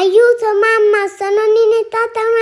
Aiuto mamma, sono inettata una